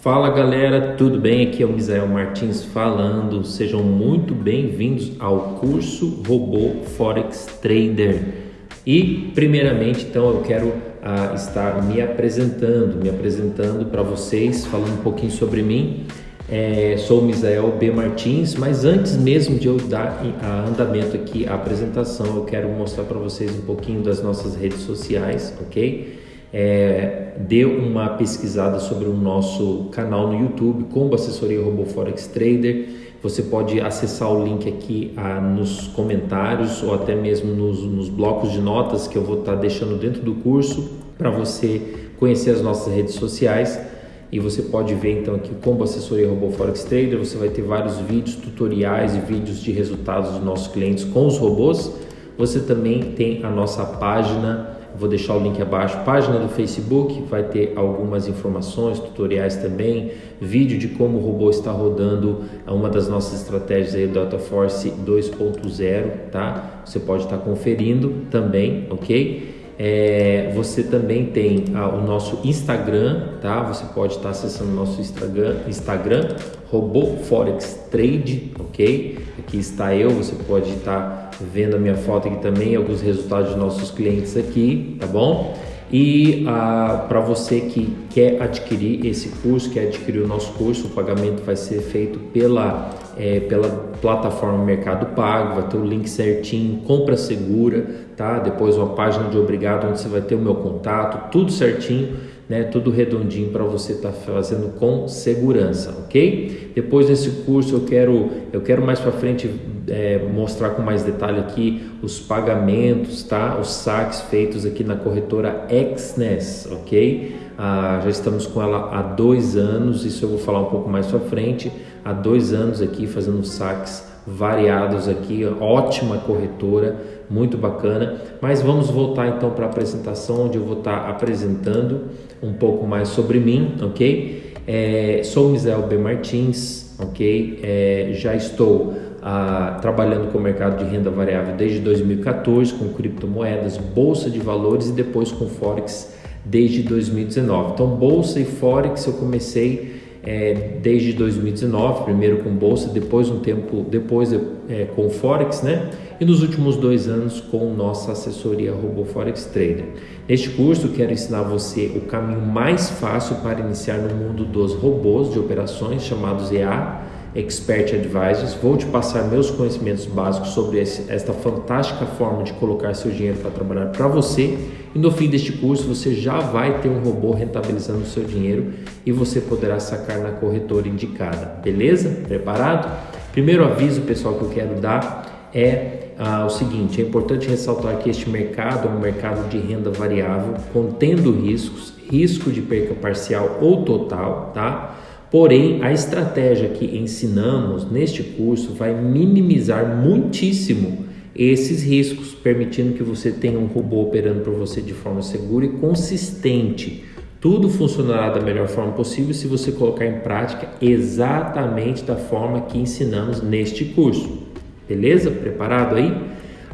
Fala galera, tudo bem? Aqui é o Misael Martins falando. Sejam muito bem-vindos ao curso Robô Forex Trader. E primeiramente, então, eu quero uh, estar me apresentando, me apresentando para vocês, falando um pouquinho sobre mim. É, sou o Misael B. Martins, mas antes mesmo de eu dar andamento aqui a apresentação, eu quero mostrar para vocês um pouquinho das nossas redes sociais, ok? É, dê uma pesquisada sobre o nosso canal no YouTube, Combo Assessoria Robô Forex Trader. Você pode acessar o link aqui ah, nos comentários ou até mesmo nos, nos, blocos de notas que eu vou estar tá deixando dentro do curso para você conhecer as nossas redes sociais. E você pode ver então aqui Combo Assessoria Robô Forex Trader. Você vai ter vários vídeos, tutoriais e vídeos de resultados dos nossos clientes com os robôs. Você também tem a nossa página Vou deixar o link abaixo. Página do Facebook vai ter algumas informações, tutoriais também, vídeo de como o robô está rodando uma das nossas estratégias aí do Delta Force 2.0, tá? Você pode estar conferindo também, ok? É, você também tem ah, o nosso Instagram, tá? Você pode estar acessando o nosso Instagram, Instagram, Robô Forex Trade, ok? Aqui está eu, você pode estar vendo a minha foto aqui também, alguns resultados de nossos clientes aqui, tá bom? E ah, para você que quer adquirir esse curso, quer adquirir o nosso curso, o pagamento vai ser feito pela, é, pela plataforma Mercado Pago, vai ter o link certinho, compra segura, tá? Depois uma página de obrigado onde você vai ter o meu contato, tudo certinho né, tudo redondinho para você estar tá fazendo com segurança, ok? Depois desse curso eu quero, eu quero mais para frente é, mostrar com mais detalhe aqui os pagamentos, tá? Os saques feitos aqui na corretora Exness, ok? Ah, já estamos com ela há dois anos, isso eu vou falar um pouco mais para frente. Há dois anos aqui fazendo saques variados aqui, ótima corretora, muito bacana. Mas vamos voltar então para a apresentação, onde eu vou estar tá apresentando um pouco mais sobre mim, ok? É, sou Misael B. Martins, ok? É, já estou ah, trabalhando com o mercado de renda variável desde 2014, com criptomoedas, bolsa de valores e depois com Forex desde 2019. Então, bolsa e Forex eu comecei é, desde 2019, primeiro com bolsa, depois um tempo depois é, com forex, né? E nos últimos dois anos com nossa assessoria Robô Forex Trader. Neste curso quero ensinar você o caminho mais fácil para iniciar no mundo dos robôs de operações chamados EA Expert Advisors. Vou te passar meus conhecimentos básicos sobre esta fantástica forma de colocar seu dinheiro para trabalhar para você. E no fim deste curso você já vai ter um robô rentabilizando o seu dinheiro e você poderá sacar na corretora indicada. Beleza? Preparado? Primeiro aviso, pessoal, que eu quero dar é ah, o seguinte: é importante ressaltar que este mercado é um mercado de renda variável, contendo riscos, risco de perca parcial ou total, tá? Porém, a estratégia que ensinamos neste curso vai minimizar muitíssimo esses riscos, permitindo que você tenha um robô operando para você de forma segura e consistente. Tudo funcionará da melhor forma possível se você colocar em prática exatamente da forma que ensinamos neste curso. Beleza? Preparado aí?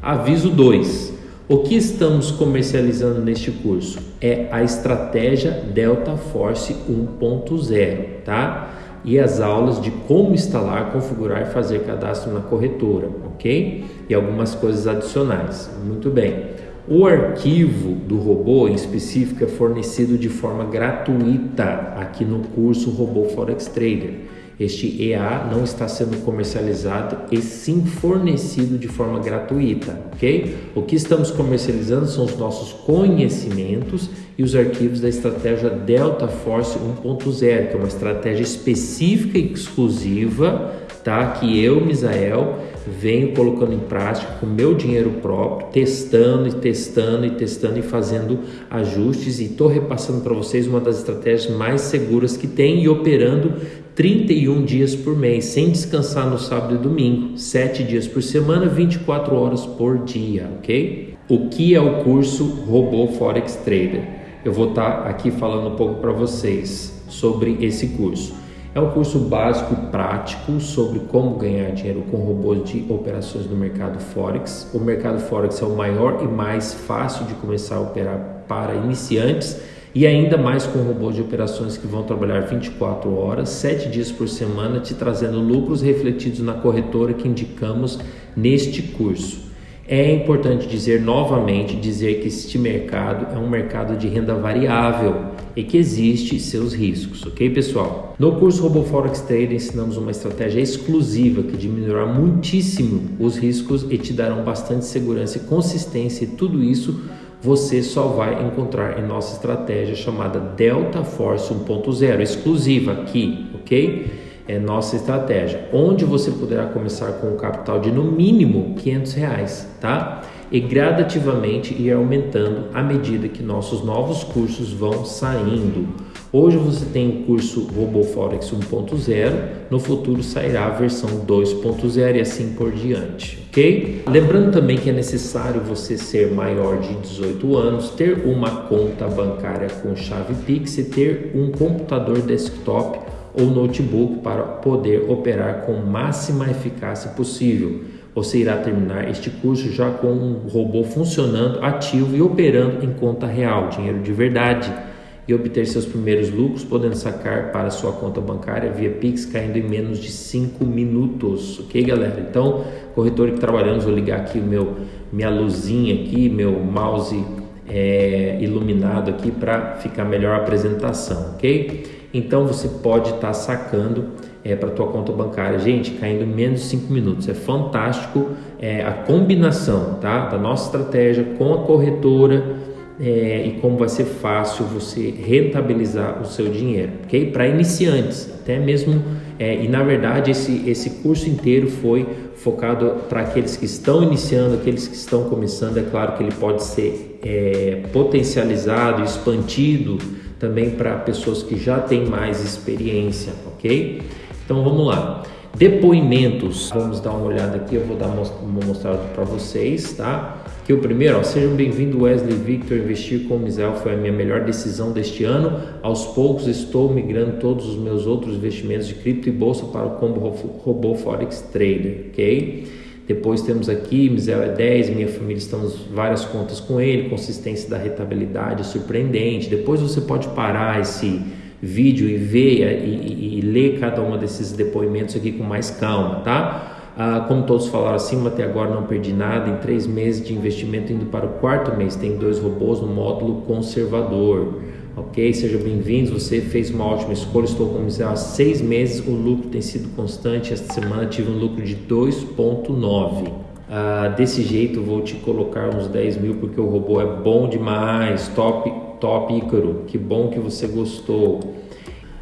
Aviso 2. O que estamos comercializando neste curso é a estratégia Delta Force 1.0, tá? E as aulas de como instalar, configurar e fazer cadastro na corretora, ok? E algumas coisas adicionais. Muito bem. O arquivo do robô em específico é fornecido de forma gratuita aqui no curso Robô Forex Trader. Este EA não está sendo comercializado e sim fornecido de forma gratuita, ok? O que estamos comercializando são os nossos conhecimentos e os arquivos da estratégia Delta Force 1.0, que é uma estratégia específica e exclusiva, tá? Que eu, Misael, venho colocando em prática com meu dinheiro próprio, testando e testando e testando e fazendo ajustes e estou repassando para vocês uma das estratégias mais seguras que tem e operando 31 dias por mês, sem descansar no sábado e domingo, 7 dias por semana, 24 horas por dia, ok? O que é o curso Robô Forex Trader? Eu vou estar tá aqui falando um pouco para vocês sobre esse curso. É um curso básico prático sobre como ganhar dinheiro com robôs de operações no mercado Forex. O mercado Forex é o maior e mais fácil de começar a operar para iniciantes E ainda mais com robôs de operações que vão trabalhar 24 horas, 7 dias por semana, te trazendo lucros refletidos na corretora que indicamos neste curso. É importante dizer novamente dizer que este mercado é um mercado de renda variável e que existe seus riscos, ok pessoal? No curso Robo Forex Trader ensinamos uma estratégia exclusiva que diminuirá muitíssimo os riscos e te darão bastante segurança e consistência e tudo isso você só vai encontrar em nossa estratégia chamada Delta Force 1.0, exclusiva aqui, ok? É nossa estratégia, onde você poderá começar com um capital de no mínimo 500 reais, tá? E gradativamente ir aumentando à medida que nossos novos cursos vão saindo. Hoje você tem o curso RoboForex 1.0, no futuro sairá a versão 2.0 e assim por diante, ok? Lembrando também que é necessário você ser maior de 18 anos, ter uma conta bancária com chave Pix e ter um computador desktop ou notebook para poder operar com máxima eficácia possível. Você irá terminar este curso já com um robô funcionando, ativo e operando em conta real, dinheiro de verdade e obter seus primeiros lucros, podendo sacar para sua conta bancária via Pix, caindo em menos de 5 minutos. Ok, galera? Então, corretor que trabalhamos, vou ligar aqui o meu, minha luzinha aqui, meu mouse é, iluminado aqui para ficar melhor a apresentação, ok? Então, você pode estar tá sacando é, para tua conta bancária. Gente, caindo em menos de 5 minutos. É fantástico é, a combinação tá, da nossa estratégia com a corretora é, e como vai ser fácil você rentabilizar o seu dinheiro, ok? Para iniciantes, até mesmo, é, e na verdade esse, esse curso inteiro foi focado para aqueles que estão iniciando, aqueles que estão começando. É claro que ele pode ser é, potencializado, expandido também para pessoas que já têm mais experiência, ok? Então vamos lá. Depoimentos, vamos dar uma olhada aqui, eu vou dar uma mostrada para vocês, tá? Que o primeiro, ó, sejam bem-vindos Wesley Victor, investir com o Misel foi a minha melhor decisão deste ano. Aos poucos estou migrando todos os meus outros investimentos de cripto e bolsa para o combo robô Forex Trader, ok? Depois temos aqui, Misel é 10, minha família estamos várias contas com ele, consistência da rentabilidade surpreendente. Depois você pode parar esse vídeo e ver e, e, e ler cada um desses depoimentos aqui com mais calma, tá? Ah, como todos falaram acima, até agora não perdi nada. Em três meses de investimento, indo para o quarto mês, tem dois robôs no módulo conservador. Ok? Seja bem-vindo. Você fez uma ótima escolha. Estou com há seis meses. O lucro tem sido constante. Esta semana tive um lucro de 2,9. Ah, desse jeito, vou te colocar uns 10 mil porque o robô é bom demais. Top, top, Ícaro. Que bom que você gostou.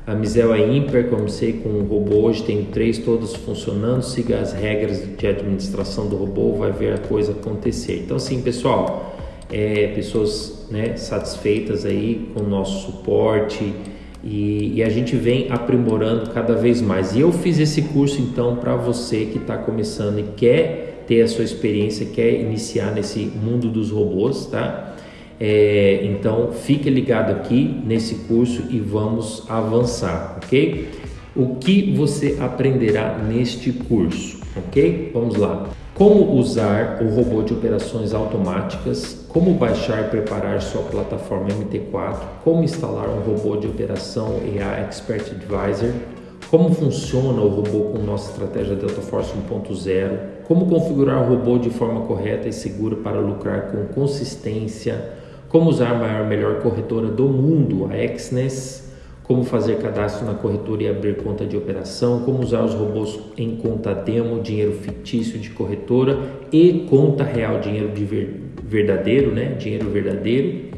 A Misel é ímpar, comecei com o robô hoje, tem três todos funcionando, siga as regras de administração do robô, vai ver a coisa acontecer. Então assim, pessoal, é, pessoas né, satisfeitas aí com o nosso suporte e, e, a gente vem aprimorando cada vez mais. E eu fiz esse curso então para você que está começando e quer ter a sua experiência, quer iniciar nesse mundo dos robôs, tá? É, então fique ligado aqui nesse curso e vamos avançar, ok? O que você aprenderá neste curso, ok? Vamos lá. Como usar o robô de operações automáticas, como baixar e preparar sua plataforma MT4, como instalar um robô de operação EA Expert Advisor, como funciona o robô com nossa estratégia Delta Force 1.0, como configurar o robô de forma correta e segura para lucrar com consistência, como usar a maior melhor corretora do mundo, a Exness, como fazer cadastro na corretora e abrir conta de operação, como usar os robôs em conta demo, dinheiro fictício de corretora e conta real, dinheiro de ver, verdadeiro, né? Dinheiro verdadeiro.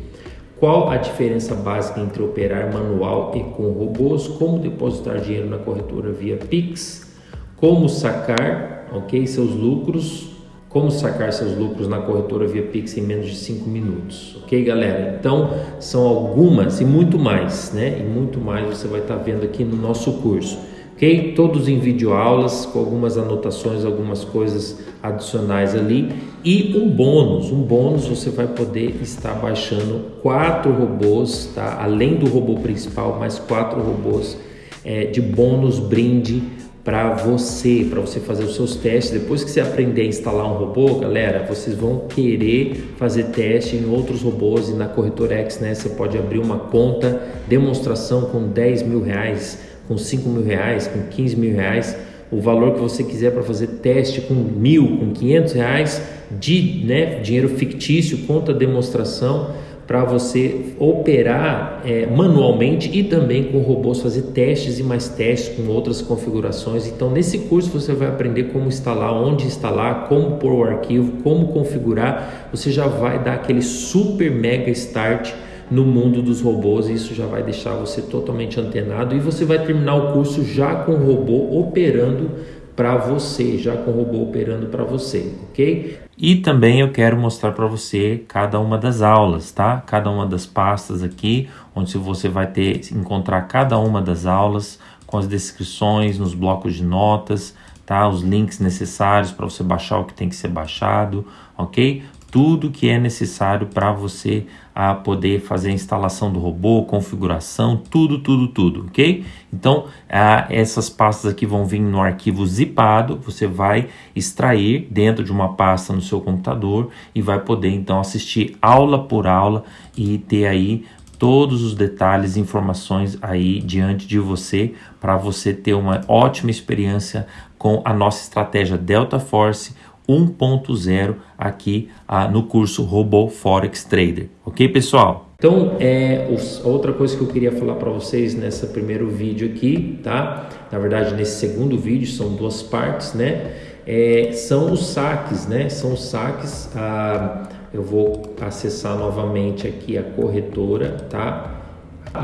Qual a diferença básica entre operar manual e com robôs? Como depositar dinheiro na corretora via Pix? Como sacar, ok, seus lucros como sacar seus lucros na corretora via Pix em menos de 5 minutos. Ok, galera? Então, são algumas e muito mais, né? E muito mais você vai estar tá vendo aqui no nosso curso. Ok? Todos em videoaulas, com algumas anotações, algumas coisas adicionais ali. E um bônus, um bônus você vai poder estar baixando quatro robôs, tá? Além do robô principal, mais quatro robôs é, de bônus brinde para você, para você fazer os seus testes. Depois que você aprender a instalar um robô, galera, vocês vão querer fazer teste em outros robôs e na Corretora X, né? Você pode abrir uma conta demonstração com 10 mil reais, com 5 mil reais, com 15 mil reais, o valor que você quiser para fazer teste com mil, com 500 reais de né, dinheiro fictício, conta demonstração para você operar é, manualmente e também com robôs fazer testes e mais testes com outras configurações. Então, nesse curso você vai aprender como instalar, onde instalar, como pôr o arquivo, como configurar. Você já vai dar aquele super mega start no mundo dos robôs. E isso já vai deixar você totalmente antenado e você vai terminar o curso já com o robô operando para você, já com o robô operando para você, ok? E também eu quero mostrar para você cada uma das aulas, tá? Cada uma das pastas aqui, onde você vai ter encontrar cada uma das aulas com as descrições nos blocos de notas, tá? Os links necessários para você baixar o que tem que ser baixado, ok? Tudo que é necessário para você a poder fazer a instalação do robô, configuração, tudo, tudo, tudo, ok? Então, essas pastas aqui vão vir no arquivo zipado, você vai extrair dentro de uma pasta no seu computador e vai poder então assistir aula por aula e ter aí todos os detalhes, informações aí diante de você para você ter uma ótima experiência com a nossa estratégia Delta Force 1.0 aqui ah, no curso Robô Forex Trader. Ok, pessoal? Então, é, outra coisa que eu queria falar para vocês nessa primeiro vídeo aqui, tá? Na verdade, nesse segundo vídeo, são duas partes, né? É, são os saques, né? São os saques. Ah, eu vou acessar novamente aqui a corretora, tá?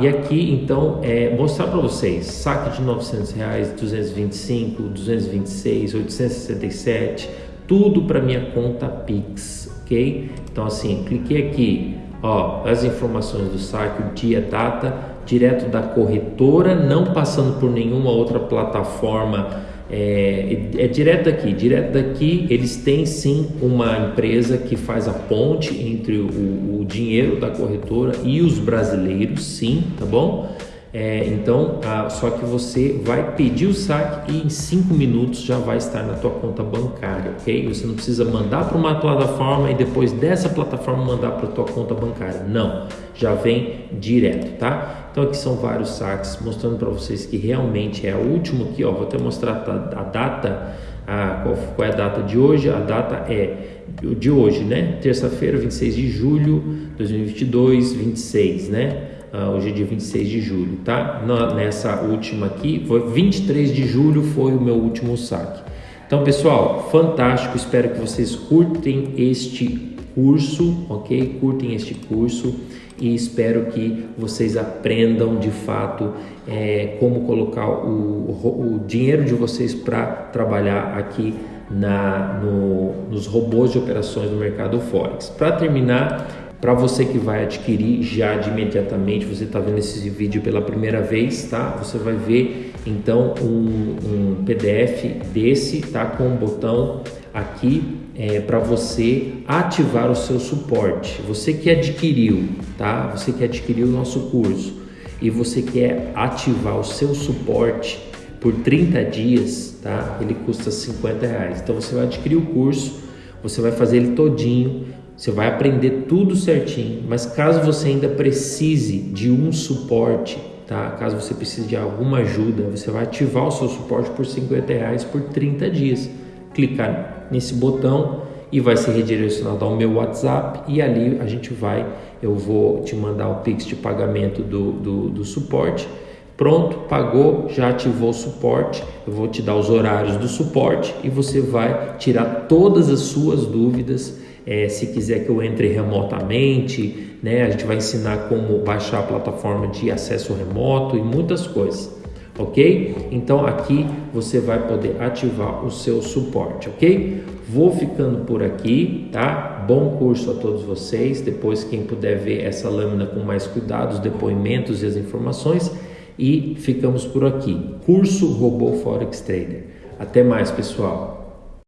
E aqui, então, é mostrar para vocês saque de 900 reais, 225, 226, 867, tudo para minha conta Pix, ok? Então assim, cliquei aqui, ó, as informações do saque, dia, data, direto da corretora, não passando por nenhuma outra plataforma, é, é, direto aqui, direto daqui eles têm sim uma empresa que faz a ponte entre o, o dinheiro da corretora e os brasileiros, sim, tá bom? É, então, ah, só que você vai pedir o saque e em 5 minutos já vai estar na tua conta bancária, ok? Você não precisa mandar para uma plataforma e depois dessa plataforma mandar para a tua conta bancária. Não, já vem direto, tá? Então aqui são vários saques mostrando para vocês que realmente é o último aqui, ó. Vou até mostrar a data, a, qual, qual é a data de hoje. A data é de hoje, né? Terça-feira, 26 de julho de 2022, 26, né? Uh, hoje é dia 26 de julho, tá? Na, nessa última aqui, foi 23 de julho foi o meu último saque. Então, pessoal, fantástico. Espero que vocês curtem este curso, ok? Curtem este curso e espero que vocês aprendam de fato é, como colocar o, o dinheiro de vocês para trabalhar aqui na, no, nos robôs de operações do mercado Forex. Para terminar, para você que vai adquirir já de imediatamente, você está vendo esse vídeo pela primeira vez, tá? Você vai ver então um, um PDF desse, tá? Com um botão aqui é, para você ativar o seu suporte. Você que adquiriu, tá? Você que adquiriu o nosso curso e você quer ativar o seu suporte por 30 dias, tá? Ele custa 50 reais. Então você vai adquirir o curso, você vai fazer ele todinho você vai aprender tudo certinho, mas caso você ainda precise de um suporte, tá? Caso você precise de alguma ajuda, você vai ativar o seu suporte por 50 reais por 30 dias. Clicar nesse botão e vai ser redirecionado ao meu WhatsApp e ali a gente vai, eu vou te mandar o Pix de pagamento do, do, do suporte. Pronto, pagou, já ativou o suporte. Eu vou te dar os horários do suporte e você vai tirar todas as suas dúvidas é, se quiser que eu entre remotamente, né? A gente vai ensinar como baixar a plataforma de acesso remoto e muitas coisas, ok? Então aqui você vai poder ativar o seu suporte, ok? Vou ficando por aqui, tá? Bom curso a todos vocês. Depois quem puder ver essa lâmina com mais cuidado, os depoimentos e as informações e ficamos por aqui. Curso Robô Forex Trader. Até mais, pessoal.